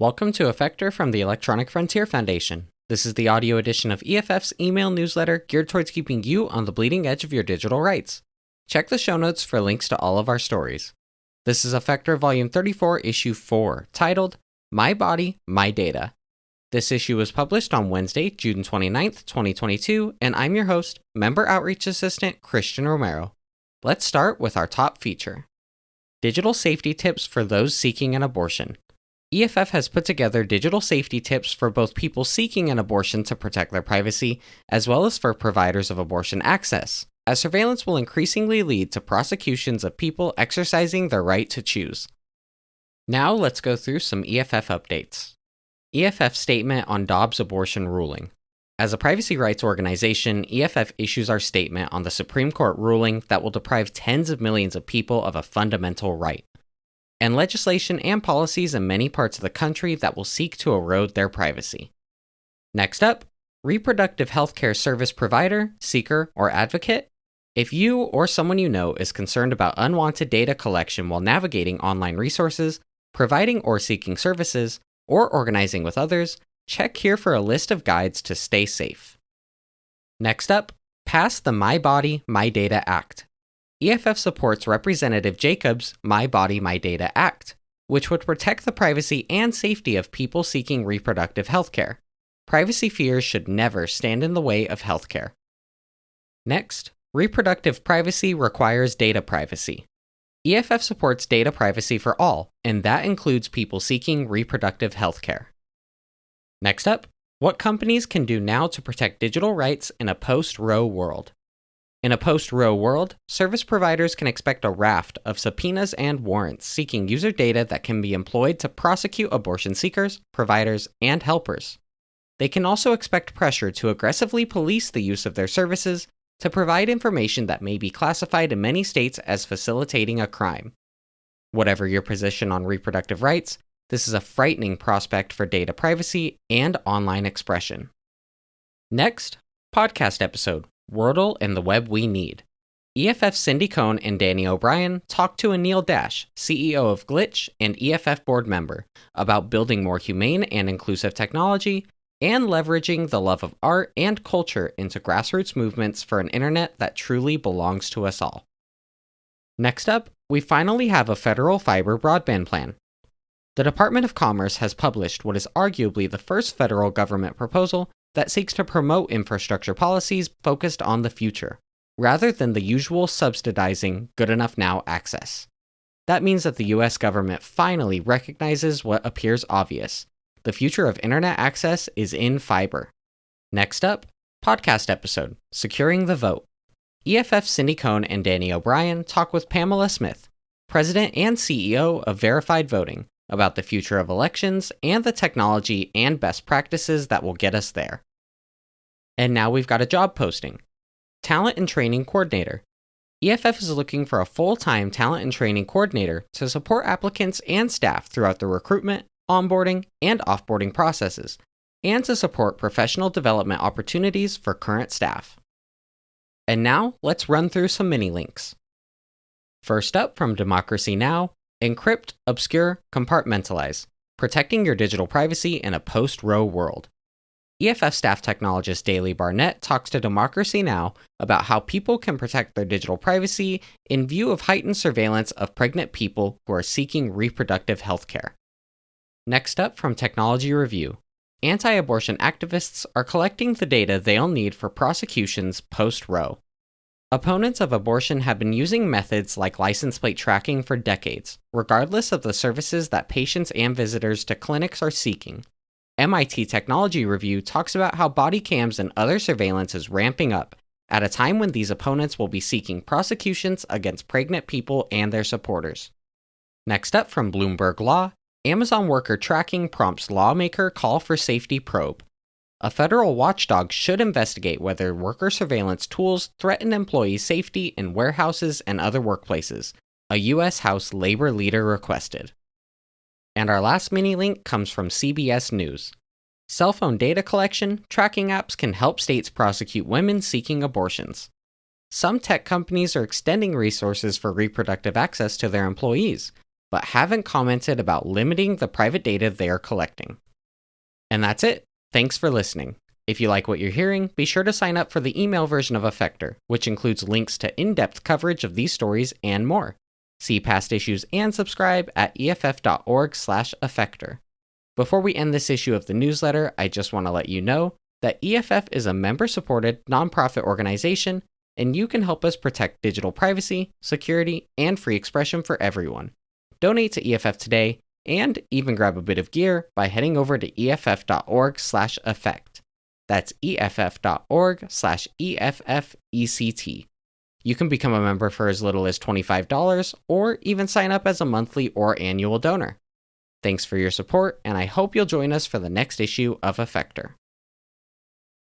Welcome to Effector from the Electronic Frontier Foundation. This is the audio edition of EFF's email newsletter geared towards keeping you on the bleeding edge of your digital rights. Check the show notes for links to all of our stories. This is Effector Volume 34, Issue 4, titled My Body, My Data. This issue was published on Wednesday, June 29th, 2022, and I'm your host, Member Outreach Assistant Christian Romero. Let's start with our top feature Digital Safety Tips for Those Seeking an Abortion. EFF has put together digital safety tips for both people seeking an abortion to protect their privacy, as well as for providers of abortion access, as surveillance will increasingly lead to prosecutions of people exercising their right to choose. Now let's go through some EFF updates. EFF statement on Dobbs abortion ruling. As a privacy rights organization, EFF issues our statement on the Supreme Court ruling that will deprive tens of millions of people of a fundamental right and legislation and policies in many parts of the country that will seek to erode their privacy. Next up, reproductive healthcare service provider, seeker, or advocate. If you or someone you know is concerned about unwanted data collection while navigating online resources, providing or seeking services, or organizing with others, check here for a list of guides to stay safe. Next up, pass the My Body, My Data Act. EFF supports Representative Jacobs' My Body, My Data Act, which would protect the privacy and safety of people seeking reproductive health care. Privacy fears should never stand in the way of health care. Next, reproductive privacy requires data privacy. EFF supports data privacy for all, and that includes people seeking reproductive health care. Next up, what companies can do now to protect digital rights in a post Roe world. In a post Roe world, service providers can expect a raft of subpoenas and warrants seeking user data that can be employed to prosecute abortion seekers, providers, and helpers. They can also expect pressure to aggressively police the use of their services to provide information that may be classified in many states as facilitating a crime. Whatever your position on reproductive rights, this is a frightening prospect for data privacy and online expression. Next, podcast episode Wordle and the Web We Need. EFF Cindy Cohn and Danny O'Brien talked to Anil Dash, CEO of Glitch and EFF board member, about building more humane and inclusive technology and leveraging the love of art and culture into grassroots movements for an internet that truly belongs to us all. Next up, we finally have a federal fiber broadband plan. The Department of Commerce has published what is arguably the first federal government proposal that seeks to promote infrastructure policies focused on the future, rather than the usual subsidizing good enough now access. That means that the US government finally recognizes what appears obvious the future of internet access is in fiber. Next up, podcast episode Securing the Vote. EFF Cindy Cohn and Danny O'Brien talk with Pamela Smith, President and CEO of Verified Voting, about the future of elections and the technology and best practices that will get us there. And now we've got a job posting Talent and Training Coordinator. EFF is looking for a full time talent and training coordinator to support applicants and staff throughout the recruitment, onboarding, and offboarding processes, and to support professional development opportunities for current staff. And now let's run through some mini links. First up from Democracy Now! Encrypt, obscure, compartmentalize, protecting your digital privacy in a post Roe world. EFF staff technologist Daly Barnett talks to Democracy Now! about how people can protect their digital privacy in view of heightened surveillance of pregnant people who are seeking reproductive health care. Next up from Technology Review Anti abortion activists are collecting the data they'll need for prosecutions post Roe. Opponents of abortion have been using methods like license plate tracking for decades, regardless of the services that patients and visitors to clinics are seeking. MIT Technology Review talks about how body cams and other surveillance is ramping up at a time when these opponents will be seeking prosecutions against pregnant people and their supporters. Next up from Bloomberg Law, Amazon worker tracking prompts lawmaker call for safety probe. A federal watchdog should investigate whether worker surveillance tools threaten employee safety in warehouses and other workplaces, a U.S. House labor leader requested. And our last mini link comes from CBS News. Cell phone data collection tracking apps can help states prosecute women seeking abortions. Some tech companies are extending resources for reproductive access to their employees, but haven't commented about limiting the private data they are collecting. And that's it. Thanks for listening. If you like what you're hearing, be sure to sign up for the email version of Effector, which includes links to in depth coverage of these stories and more. See past issues and subscribe at eff.org/effector. Before we end this issue of the newsletter, I just want to let you know that EFF is a member supported nonprofit organization, and you can help us protect digital privacy, security, and free expression for everyone. Donate to EFF today and even grab a bit of gear by heading over to eff.org slash effect. That's eff.org slash EFFECT. You can become a member for as little as $25 or even sign up as a monthly or annual donor. Thanks for your support, and I hope you'll join us for the next issue of Effector.